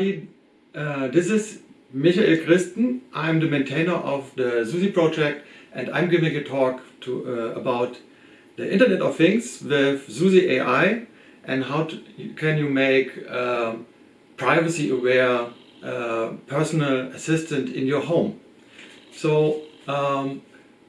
everybody. Uh, this is Michael Christen. I'm the maintainer of the SUSI project and I'm giving a talk to, uh, about the Internet of Things with SUSI AI and how to, can you make uh, privacy aware uh, personal assistant in your home. So um,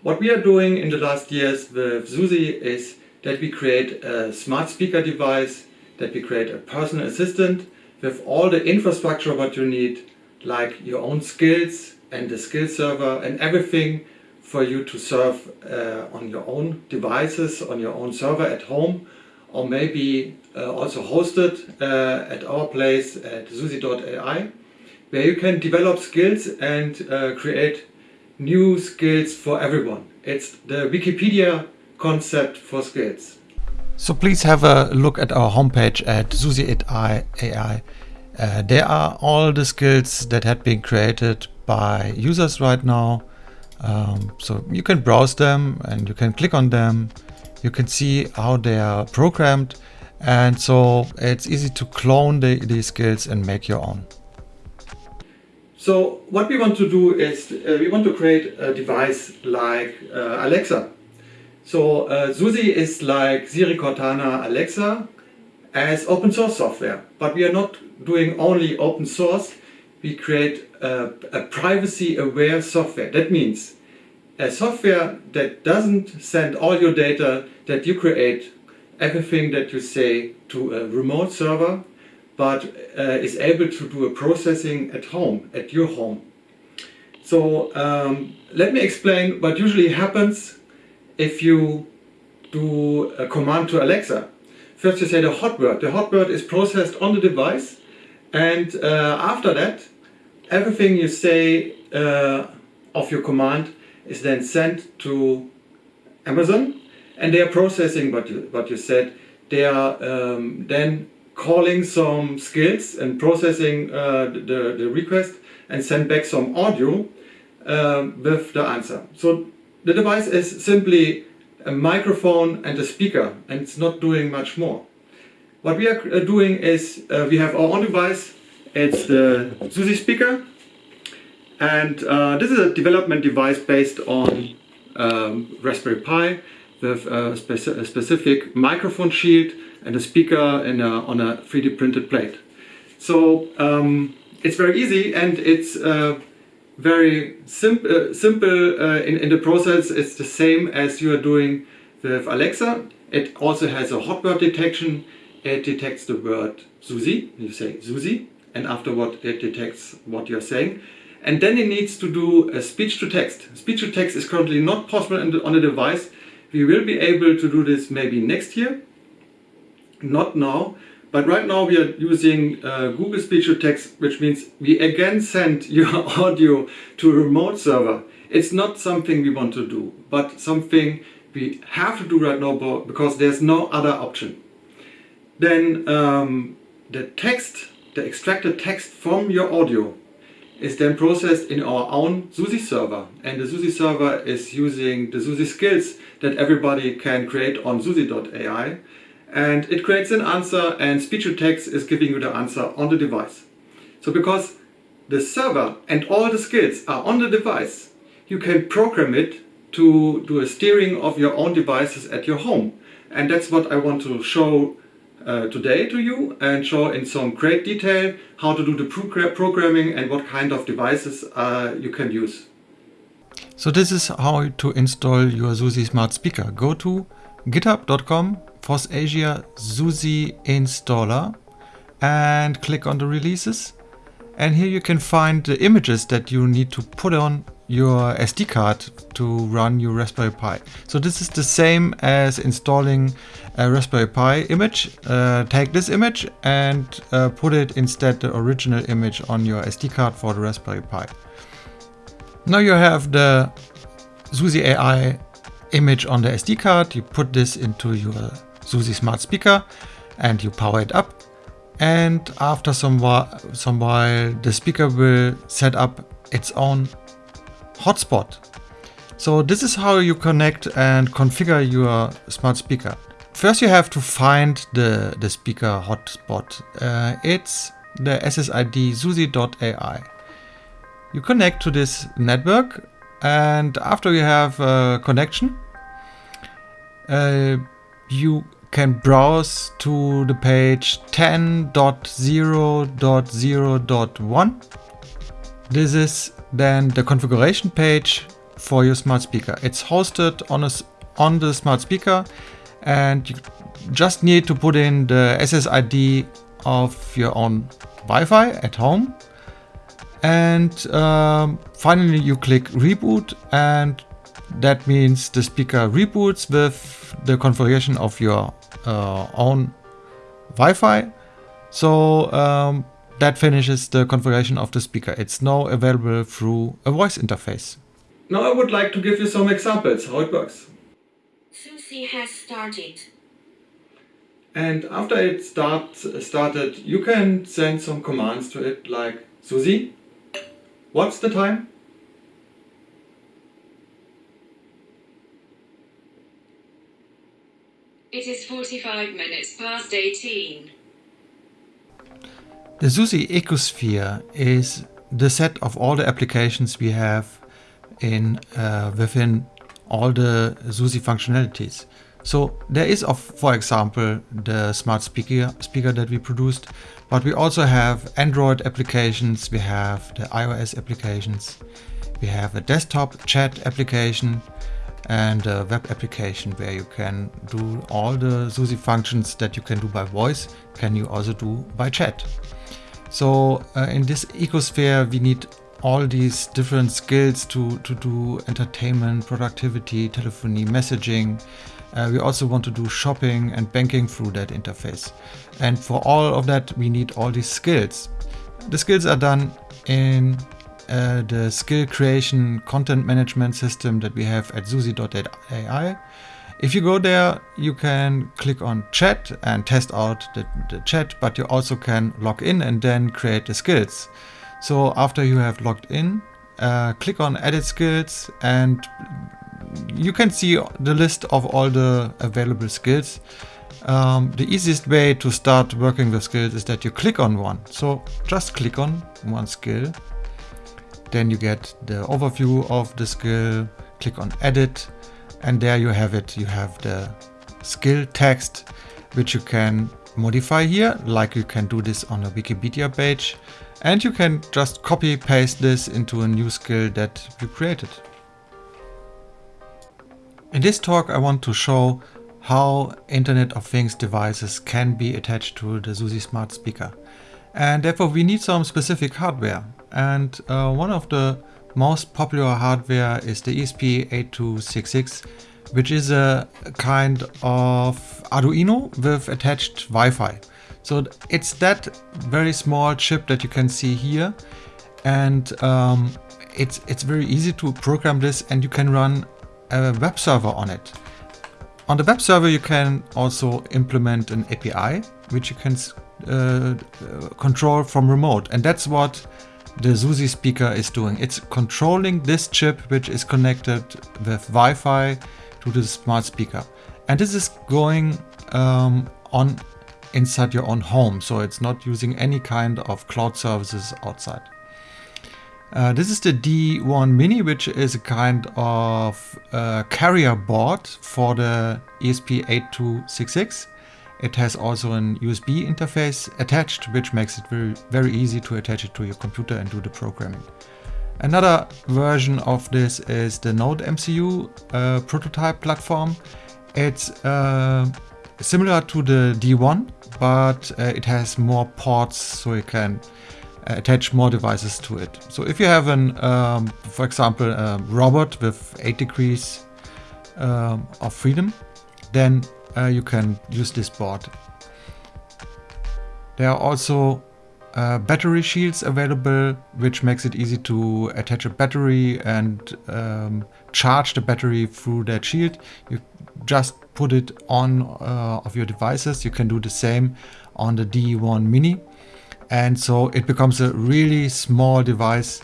what we are doing in the last years with SUSI is that we create a smart speaker device, that we create a personal assistant with all the infrastructure what you need, like your own skills and the skill server and everything for you to serve uh, on your own devices, on your own server at home, or maybe uh, also hosted uh, at our place at susi.ai, where you can develop skills and uh, create new skills for everyone. It's the Wikipedia concept for skills. So please have a look at our homepage at susi.ai. Uh, there are all the skills that had been created by users right now. Um, so you can browse them and you can click on them. You can see how they are programmed. And so it's easy to clone the, these skills and make your own. So what we want to do is uh, we want to create a device like uh, Alexa. So uh, is like Siri, Cortana, Alexa as open source software. But we are not doing only open source. We create a, a privacy aware software. That means a software that doesn't send all your data that you create, everything that you say to a remote server, but uh, is able to do a processing at home, at your home. So um, let me explain what usually happens if you do a command to Alexa. First you say the hot word. The hot word is processed on the device and uh, after that everything you say uh, of your command is then sent to Amazon and they are processing what you, what you said. They are um, then calling some skills and processing uh, the, the request and send back some audio um, with the answer. So the device is simply a microphone and a speaker and it's not doing much more. What we are uh, doing is uh, we have our own device, it's the SUSI speaker and uh, this is a development device based on um, Raspberry Pi with a, speci a, specific microphone shield and a speaker a, on a 3D printed plate. So um, it's very easy and it's uh, very sim uh, simple uh, in, in the process. It's the same as you are doing with Alexa. It also has a hot word detection. It detects the word Susi. You say Susi and afterward it detects what you're saying. And then it needs to do a speech to text. Speech to text is currently not possible on the device. We will be able to do this maybe next year. Not now. But right now we are using uh, Google Speech to Text, which means we again send your audio to a remote server. It's not something we want to do, but something we have to do right now because there's no other option. Then um, the text, the extracted text from your audio is then processed in our own SUSI server. And the SUSI server is using the SUSI skills that everybody can create on SUSI.ai and it creates an answer and speech to text is giving you the answer on the device. So because the server and all the skills are on the device, you can program it to do a steering of your own devices at your home. And that's what I want to show uh, today to you and show in some great detail how to do the programming and what kind of devices uh, you can use. So this is how to install your SUSI Smart Speaker. Go to github.com FOSS Asia installer and click on the releases. And here you can find the images that you need to put on your SD card to run your Raspberry Pi. So this is the same as installing a Raspberry Pi image. Uh, take this image and uh, put it instead the original image on your SD card for the Raspberry Pi. Now you have the SUSI AI image on the SD card. You put this into your SUSI smart speaker and you power it up. And after some while, some while the speaker will set up its own hotspot. So this is how you connect and configure your smart speaker. First you have to find the, the speaker hotspot. Uh, it's the SSID SUSI.ai. You connect to this network and after you have a connection, uh, you can browse to the page 10.0.0.1. This is then the configuration page for your smart speaker. It's hosted on, a, on the smart speaker and you just need to put in the SSID of your own Wi-Fi at home. And um, finally you click reboot and that means the speaker reboots with the configuration of your uh, own Wi-Fi. So um, that finishes the configuration of the speaker. It's now available through a voice interface. Now I would like to give you some examples how it works. Susi has started. And after it start, started, you can send some commands to it like Susi, what's the time? It is 45 minutes past 18. The SUSI ecosphere is the set of all the applications we have in uh, within all the SUSI functionalities. So there is, of, for example, the smart speaker, speaker that we produced, but we also have Android applications, we have the iOS applications, we have a desktop chat application, and a web application where you can do all the SUSI functions that you can do by voice, can you also do by chat. So uh, in this ecosphere, we need all these different skills to, to do entertainment, productivity, telephony, messaging. Uh, we also want to do shopping and banking through that interface. And for all of that, we need all these skills. The skills are done in uh, the skill creation content management system that we have at susi.ai. If you go there, you can click on chat and test out the, the chat, but you also can log in and then create the skills. So after you have logged in, uh, click on edit skills and you can see the list of all the available skills. Um, the easiest way to start working with skills is that you click on one. So just click on one skill then you get the overview of the skill, click on edit, and there you have it. You have the skill text, which you can modify here, like you can do this on a Wikipedia page. And you can just copy paste this into a new skill that you created. In this talk I want to show how Internet of Things devices can be attached to the SUSI Smart Speaker. And therefore we need some specific hardware. And uh, one of the most popular hardware is the ESP8266, which is a kind of Arduino with attached Wi-Fi. So it's that very small chip that you can see here. And um, it's, it's very easy to program this and you can run a web server on it. On the web server you can also implement an API, which you can uh, control from remote. And that's what the SUSI speaker is doing. It's controlling this chip which is connected with Wi-Fi to the smart speaker. And this is going um, on inside your own home. So it's not using any kind of cloud services outside. Uh, this is the D1 Mini, which is a kind of uh, carrier board for the ESP8266. It has also an USB interface attached, which makes it very, very easy to attach it to your computer and do the programming. Another version of this is the Node MCU uh, prototype platform. It's uh, similar to the D1, but uh, it has more ports so you can attach more devices to it. So if you have an, um, for example, a robot with 8 degrees um, of freedom, then uh, you can use this board. There are also uh, battery shields available, which makes it easy to attach a battery and um, charge the battery through that shield. You just put it on uh, of your devices. You can do the same on the D1 Mini. And so it becomes a really small device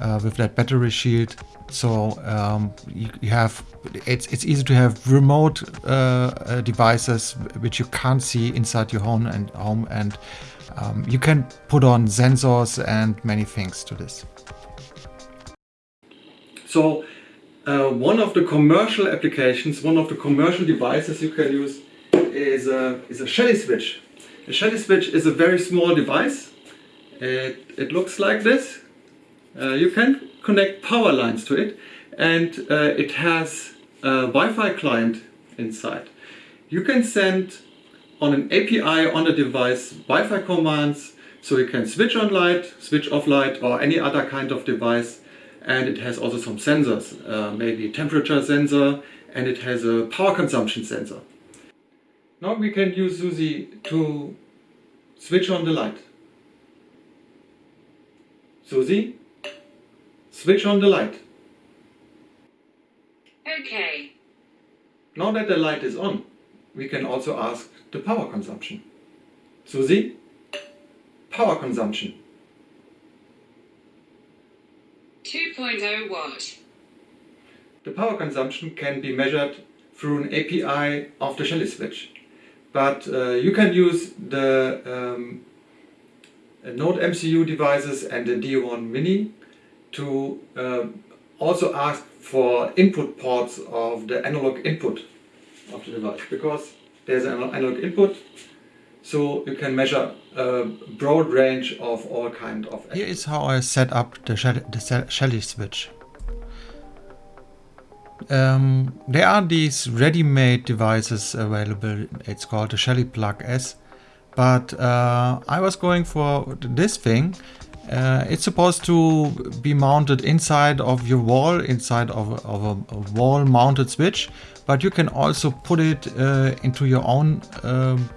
uh, with that battery shield so um, you, you, have it's it's easy to have remote uh, uh, devices which you can't see inside your home and home and Um, you can put on sensors and many things to this. So uh, one of the commercial applications, one of the commercial devices you can use is a, is a Shelly switch. A Shelly switch is a very small device. It, it looks like this. Uh, you can connect power lines to it and uh, it has a Wi-Fi client inside. You can send on an API on the device Wi-Fi commands so you can switch on light, switch off light or any other kind of device and it has also some sensors, uh, maybe temperature sensor and it has a power consumption sensor. Now we can use SUSI to switch on the light. SUSI, switch on the light. Okay. Now that the light is on, we can also ask the power consumption. SUSI, power consumption. 2.0 watt. The power consumption can be measured through an API of the Shelly switch. But uh, you can use the um, Node MCU devices and the D1 Mini to uh, also ask for input ports of the analog input of the device because there's an analog input so you can measure a broad range of all kind of Here is how I set up the Shelly, the Shelly switch. Um, there are these ready-made devices available. It's called the Shelly Plug S. But uh, I was going for this thing. Uh, it's supposed to be mounted inside of your wall, inside of a, of a, wall mounted switch. But you can also put it uh, into your own um,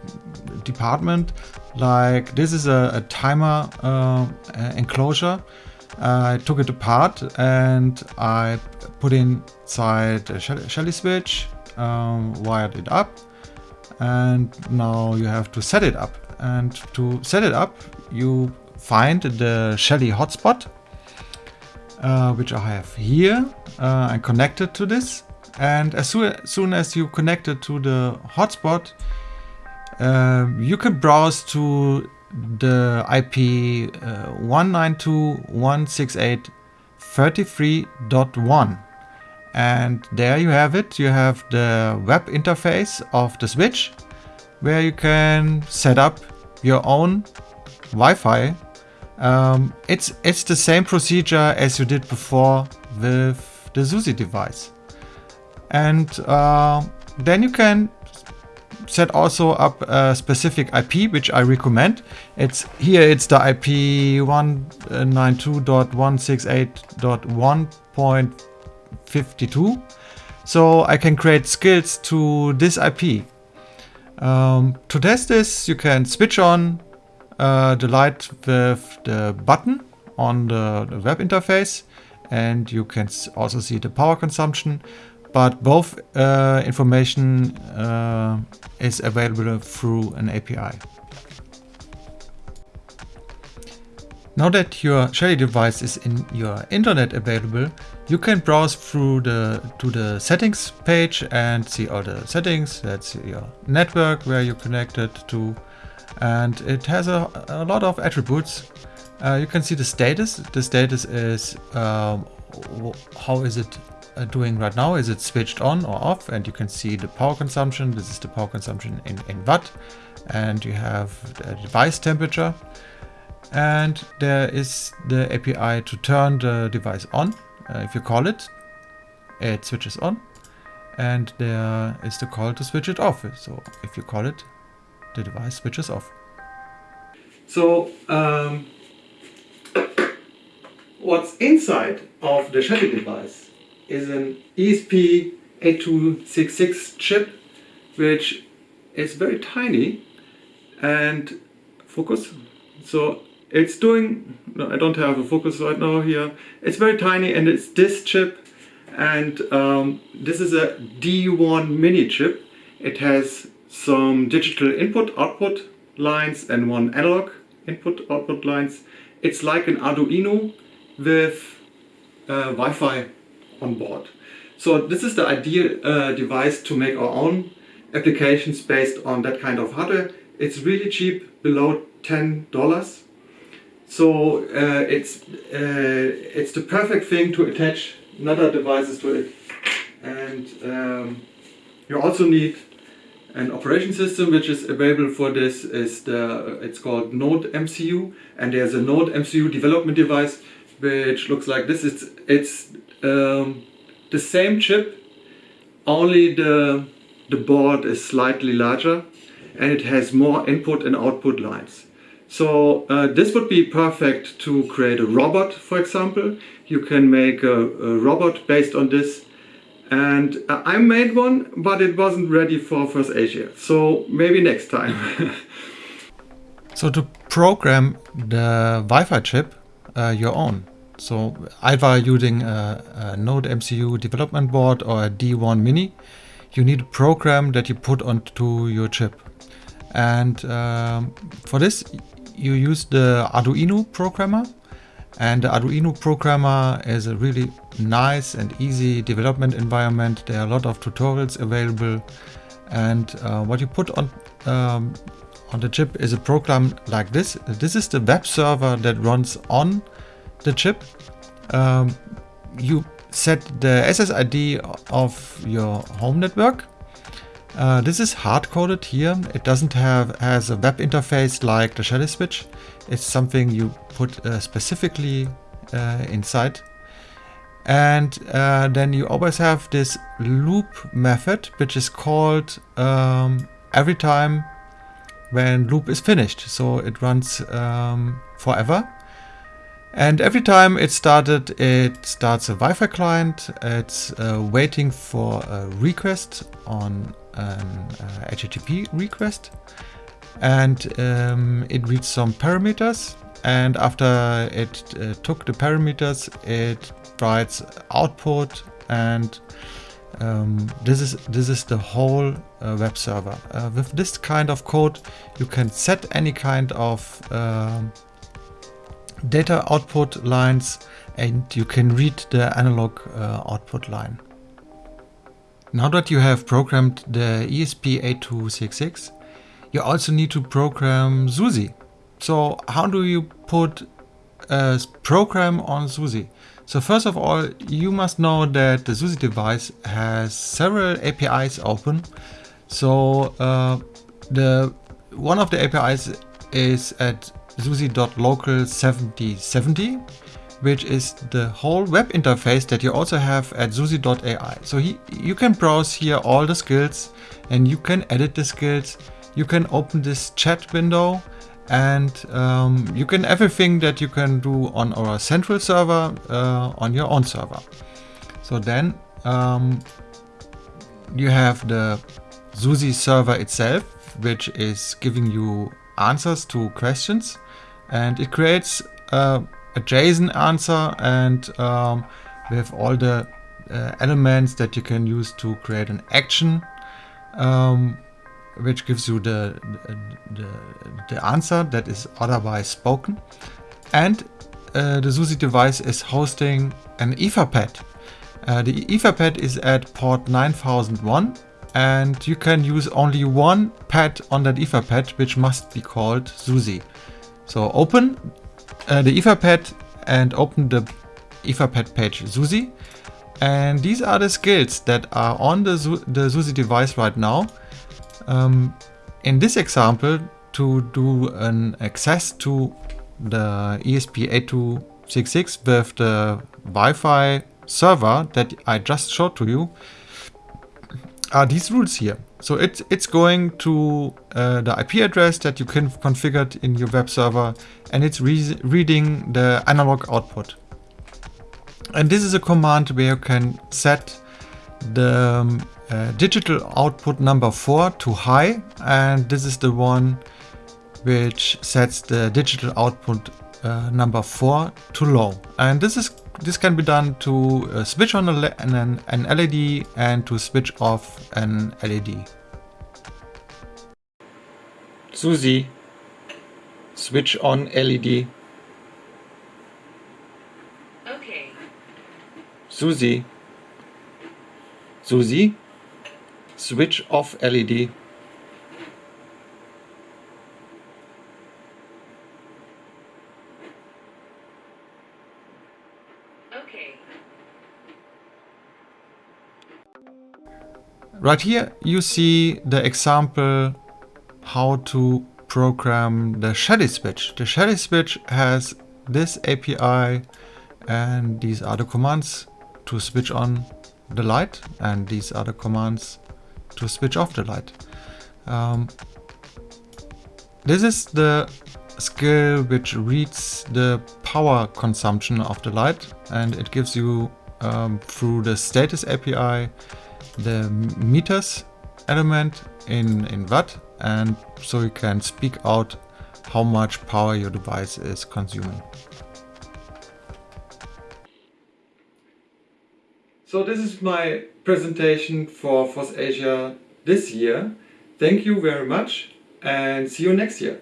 department. Like this is a, a timer uh, enclosure. I took it apart and I put inside a Shelly switch, um, wired it up and now you have to set it up. And to set it up you find the Shelly hotspot uh, which I have here uh, and connected to this and as soon as you connect it to the hotspot uh, you can browse to the IP uh, 192.168.33.1 and there you have it you have the web interface of the switch where you can set up your own Wi-Fi um, it's it's the same procedure as you did before with the SUSI device and uh, then you can set also up a specific IP, which I recommend. It's here. It's the IP 192.168.1.52. So I can create skills to this IP. Um, to test this, you can switch on uh, the light with the button on the, the web interface and you can also see the power consumption but both uh, information uh, is available through an API. Now that your Shelly device is in your internet available, you can browse through the to the settings page and see all the settings. That's your network where you're connected to, and it has a, a lot of attributes. Uh, you can see the status. The status is um, how is it uh, doing right now is it switched on or off and you can see the power consumption. This is the power consumption in, in watt and you have the device temperature and there is the API to turn the device on. Uh, if you call it, it switches on and there is the call to switch it off. So if you call it, the device switches off. So um, what's inside of the Shelly device is an ESP8266 chip which is very tiny and focus so it's doing I don't have a focus right now here it's very tiny and it's this chip and um, this is a D1 mini chip it has some digital input output lines and one analog input output lines it's like an Arduino with uh, Wi-Fi on board. So this is the ideal uh, device to make our own applications based on that kind of hardware. It's really cheap, below ten dollars. So uh, it's uh, it's the perfect thing to attach another devices to it, and um, you also need an operation system which is available for this is the it's called Node MCU, and there's a Node MCU development device which looks like this. It's it's um, the same chip, only the the board is slightly larger and it has more input and output lines. So uh, this would be perfect to create a robot, for example. You can make a, a robot based on this. And uh, I made one, but it wasn't ready for FOSS Asia. So maybe next time. so to program the Wi-Fi chip uh, your own. So either using a, a Node MCU development board or a D1 Mini, you need a program that you put onto your chip. And um, for this, you use the Arduino programmer. And the Arduino programmer is a really nice and easy development environment. There are a lot of tutorials available. And uh, what you put on um, on the chip is a program like this. This is the web server that runs on the chip. Um, you set the SSID of your home network uh, this is hard-coded here. It doesn't have has a web interface like the Shelly switch. It's something you put uh, specifically uh, inside. And uh, then you always have this loop method, which is called um, every time when loop is finished. So it runs um, forever. And every time it started, it starts a Wi-Fi client. It's uh, waiting for a request on an uh, HTTP request and um, it reads some parameters and after it uh, took the parameters it writes output and um, this is this is the whole uh, web server. Uh, with this kind of code you can set any kind of um, data output lines and you can read the analog uh, output line. Now that you have programmed the ESP8266, you also need to program SUSI. So how do you put a program on SUSI? So first of all, you must know that the SUSI device has several APIs open. So uh, the one of the APIs is at SUSI.local 7070 which is the whole web interface that you also have at SUSI.ai. So he, you can browse here all the skills and you can edit the skills. You can open this chat window and um, you can everything that you can do on our central server uh, on your own server. So then um, you have the SUSI server itself, which is giving you answers to questions and it creates uh, a JSON answer and um, we have all the uh, elements that you can use to create an action um, which gives you the, the, the, answer that is otherwise spoken. And uh, the SUSI device is hosting an Etherpad. Uh, the Etherpad is at port 9001 and you can use only one pad on that Etherpad which must be called SUSI. So open uh, the Etherpad and open the Etherpad page SUSI. And these are the skills that are on the, the SUSI device right now. Um, in this example, to do an access to the ESP8266 with the Wi-Fi server that I just showed to you, are these rules here. So it's, it's going to uh, the IP address that you can configured in your web server and it's re reading the analog output. And this is a command where you can set the um, uh, digital output number 4 to high and this is the one which sets the digital output uh, number 4 to low. And this is this can be done to uh, switch on a, an, an LED and to switch off an LED. SUSI, switch on LED. Okay. SUSI, SUSI, switch off LED. Right here you see the example how to program the Shelly switch. The Shelly switch has this API and these are the commands to switch on the light and these are the commands to switch off the light. Um, this is the skill which reads the power consumption of the light and it gives you um, through the status API the meters element in, in watt and so you can speak out how much power your device is consuming. So this is my presentation for FOSS Asia this year. Thank you very much and see you next year.